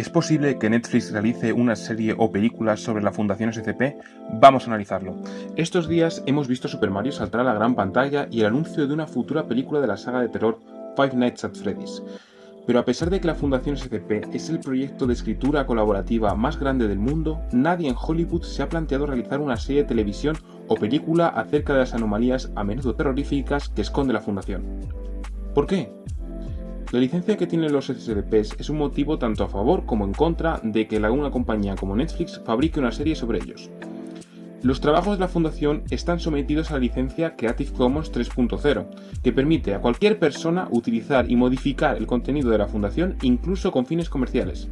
¿Es posible que Netflix realice una serie o película sobre la Fundación SCP? Vamos a analizarlo. Estos días hemos visto Super Mario saltar a la gran pantalla y el anuncio de una futura película de la saga de terror Five Nights at Freddy's. Pero a pesar de que la Fundación SCP es el proyecto de escritura colaborativa más grande del mundo, nadie en Hollywood se ha planteado realizar una serie de televisión o película acerca de las anomalías a menudo terroríficas que esconde la Fundación. ¿Por qué? La licencia que tienen los SCPs es un motivo tanto a favor como en contra de que una compañía como Netflix fabrique una serie sobre ellos. Los trabajos de la fundación están sometidos a la licencia Creative Commons 3.0, que permite a cualquier persona utilizar y modificar el contenido de la fundación incluso con fines comerciales.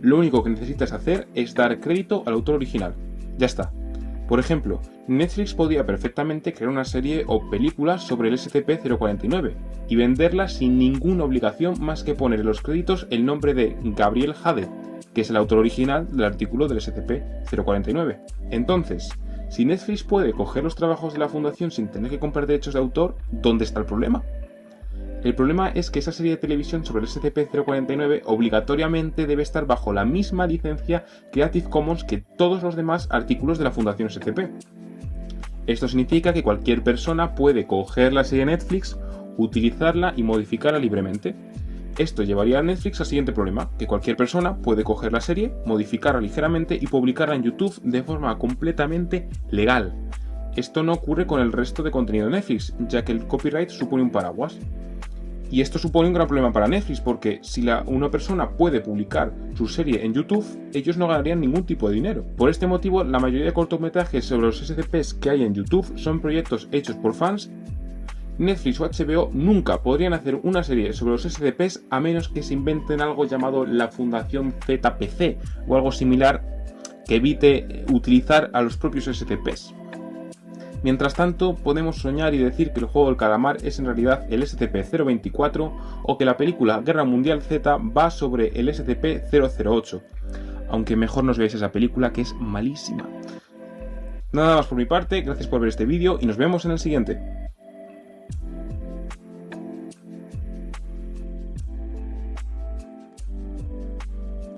Lo único que necesitas hacer es dar crédito al autor original. Ya está. Por ejemplo, Netflix podría perfectamente crear una serie o película sobre el SCP-049 y venderla sin ninguna obligación más que poner en los créditos el nombre de Gabriel Jade, que es el autor original del artículo del SCP-049. Entonces, si Netflix puede coger los trabajos de la fundación sin tener que comprar derechos de autor, ¿dónde está el problema? El problema es que esa serie de televisión sobre el SCP-049 obligatoriamente debe estar bajo la misma licencia Creative Commons que todos los demás artículos de la Fundación SCP. Esto significa que cualquier persona puede coger la serie Netflix, utilizarla y modificarla libremente. Esto llevaría a Netflix al siguiente problema, que cualquier persona puede coger la serie, modificarla ligeramente y publicarla en YouTube de forma completamente legal. Esto no ocurre con el resto de contenido de Netflix, ya que el copyright supone un paraguas. Y esto supone un gran problema para Netflix porque si una persona puede publicar su serie en YouTube, ellos no ganarían ningún tipo de dinero. Por este motivo, la mayoría de cortometrajes sobre los SCPs que hay en YouTube son proyectos hechos por fans. Netflix o HBO nunca podrían hacer una serie sobre los SCPs a menos que se inventen algo llamado la Fundación ZPC o algo similar que evite utilizar a los propios SCPs. Mientras tanto, podemos soñar y decir que el juego del calamar es en realidad el SCP-024 o que la película Guerra Mundial Z va sobre el SCP-008, aunque mejor nos veáis esa película que es malísima. Nada más por mi parte, gracias por ver este vídeo y nos vemos en el siguiente.